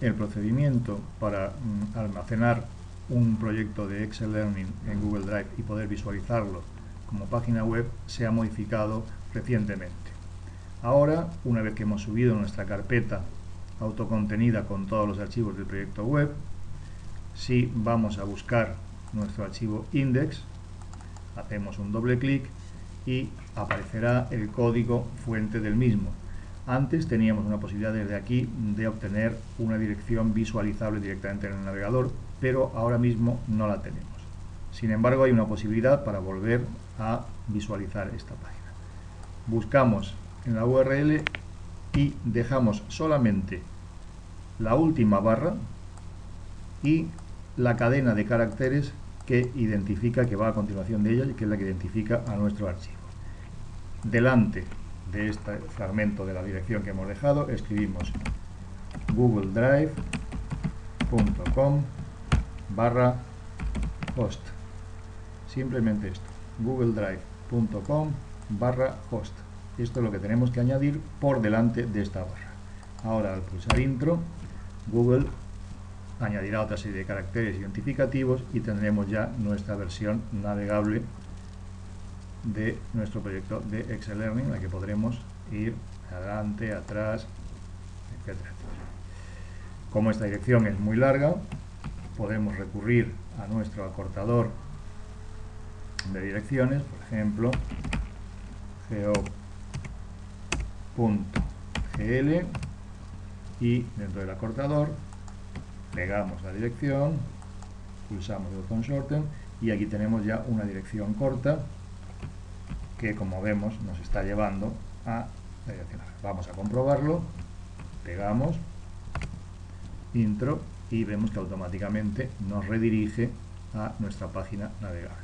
el procedimiento para mm, almacenar un proyecto de Excel Learning en Google Drive y poder visualizarlo como página web se ha modificado recientemente. Ahora, una vez que hemos subido nuestra carpeta autocontenida con todos los archivos del proyecto web, si vamos a buscar nuestro archivo index, hacemos un doble clic y aparecerá el código fuente del mismo. Antes teníamos una posibilidad desde aquí de obtener una dirección visualizable directamente en el navegador, pero ahora mismo no la tenemos. Sin embargo, hay una posibilidad para volver a visualizar esta página. Buscamos en la URL y dejamos solamente la última barra y la cadena de caracteres que identifica, que va a continuación de ella y que es la que identifica a nuestro archivo. Delante de este fragmento de la dirección que hemos dejado, escribimos googledrive.com barra host. Simplemente esto, googledrive.com barra host. Esto es lo que tenemos que añadir por delante de esta barra. Ahora al pulsar intro, Google añadirá otra serie de caracteres identificativos y tendremos ya nuestra versión navegable de nuestro proyecto de Excel Learning, en la que podremos ir adelante, atrás, etc. Como esta dirección es muy larga, podemos recurrir a nuestro acortador de direcciones, por ejemplo, geo.gl y dentro del acortador pegamos la dirección, pulsamos el botón shorten y aquí tenemos ya una dirección corta que como vemos nos está llevando a la dirección. Vamos a comprobarlo, pegamos, intro y vemos que automáticamente nos redirige a nuestra página navegable.